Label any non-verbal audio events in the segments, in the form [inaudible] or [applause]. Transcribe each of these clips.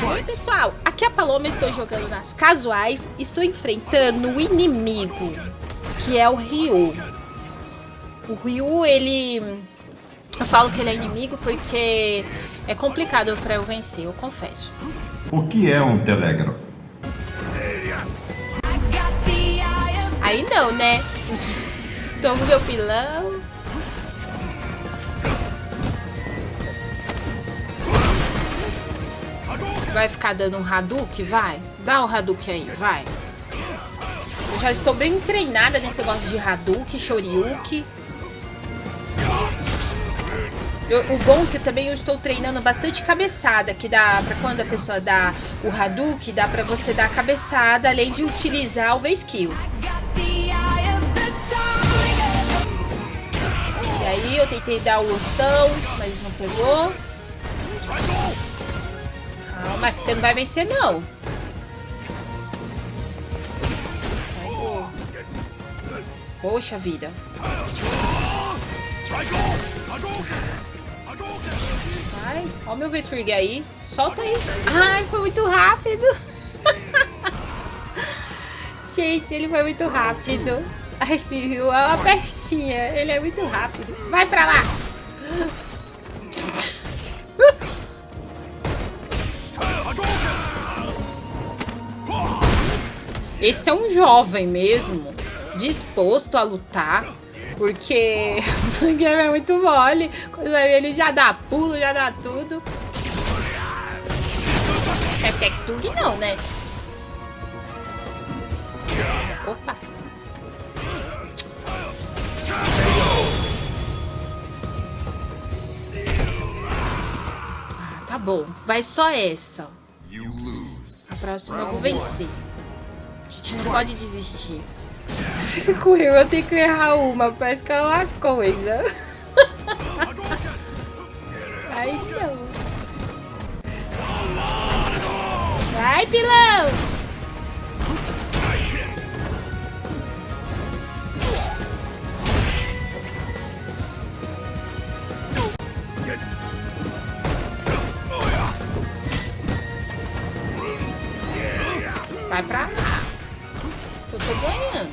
E aí, pessoal, aqui é a Paloma, estou jogando nas casuais, estou enfrentando o inimigo, que é o Ryu. O Ryu, ele... Eu falo que ele é inimigo porque é complicado para eu vencer, eu confesso. O que é um telégrafo? Aí não, né? Toma meu pilão. Vai ficar dando um Hadouken? Vai. Dá um Hadouken aí, vai. Eu já estou bem treinada nesse negócio de Hadouken, Shoryuken. Eu, o bom é que também eu estou treinando bastante cabeçada, que dá pra quando a pessoa dá o Hadouken, dá pra você dar cabeçada, além de utilizar o V-Skill. E aí eu tentei dar o ursão, mas não pegou. Calma, que você não vai vencer não. Poxa vida. Vai, ó meu V-Trigger aí. Solta aí. Ai, foi muito rápido. [laughs] Gente, ele foi muito rápido. Esse rio é uma pestinha. Ele é muito rápido. Vai pra lá. Esse é um jovem mesmo, disposto a lutar, porque [laughs] o Zangief é muito mole. Quando vai ver ele já dá pulo, já dá tudo. É Tectug não, né? Opa. Ah, tá bom. Vai só essa. A próxima eu vou vencer. Não pode desistir. Se [laughs] correu, eu tenho que errar uma. Que é uma coisa. [laughs] Aí não. Vai, pilão! Vai pra lá. Eu tô ganhando.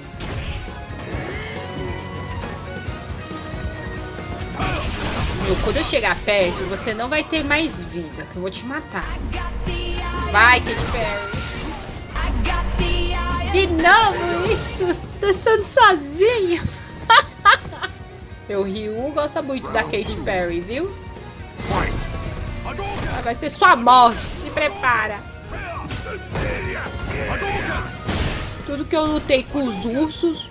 Meu, quando eu chegar perto, você não vai ter mais vida, que eu vou te matar. Vai, Katy Perry. De novo isso? Dançando sozinho. Meu [laughs] Ryu gosta muito da Katy Perry, viu? Vai ser sua morte. Se prepara. Tudo que eu lutei com os ursos.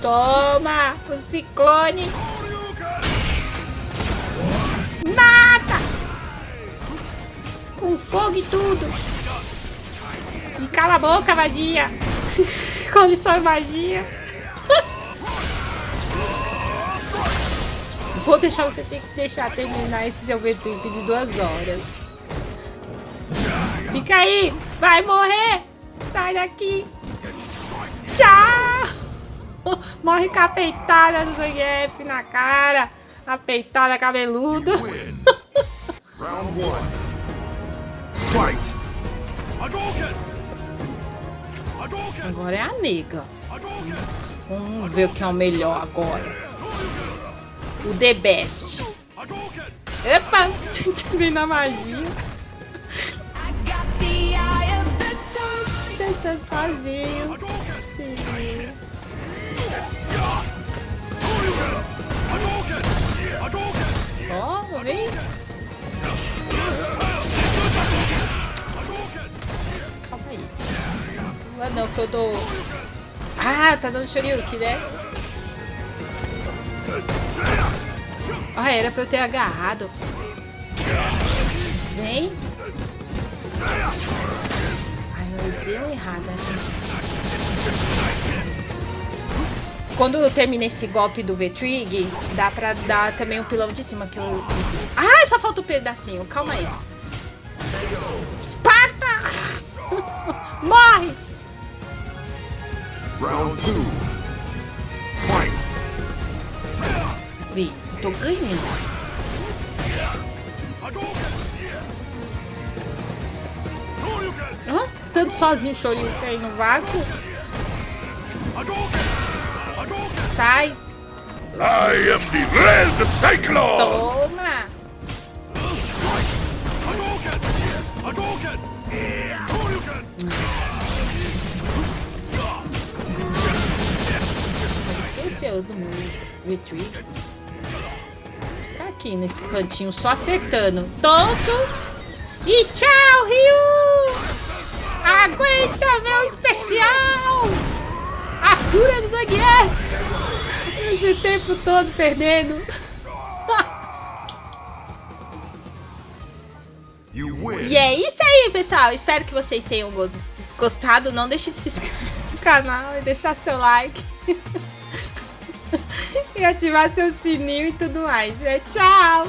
Toma! O ciclone! Mata! Com fogo e tudo! E cala a boca, magia! com lição e magia! [laughs] Vou deixar você ter que deixar terminar esse seu VTube de duas horas. Fica aí! Vai morrer! Sai daqui! Tchau! [laughs] Morre com a peitada do Zangief na cara! A peitada cabeludo! [laughs] Round one. Fight. Agora é a nega. Vamos ver o que é o melhor agora. O The Best. Epa! Vem [laughs] na magia. Descendo sozinho. Sim. Oh, vem. Calma aí. É não que eu dou... Ah, tá dando Shoryuken, né? Ah, era pra eu ter agarrado. Vem. Ai, eu dei uma errada. Quando eu termino esse golpe do V-Trig, dá pra dar também o um pilão de cima que eu... Ah, só falta um pedacinho. Calma aí. Esparta! [laughs] Morre! Round. Vi, tô ganhando. Sozinho o Shoryuken no vácuo. Sai. I am the Red Cyclone! Toma. Esqueceu do meu retreat. Ficar aqui nesse cantinho só acertando. Tonto. E tchau, Ryu! Aguenta meu especial! A fúria do Zangief! Esse tempo todo perdendo. [laughs] E é isso aí, pessoal. Espero que vocês tenham go- gostado. Não deixe de se inscrever no canal e deixar seu like. [laughs] e ativar seu sininho e tudo mais. É, tchau!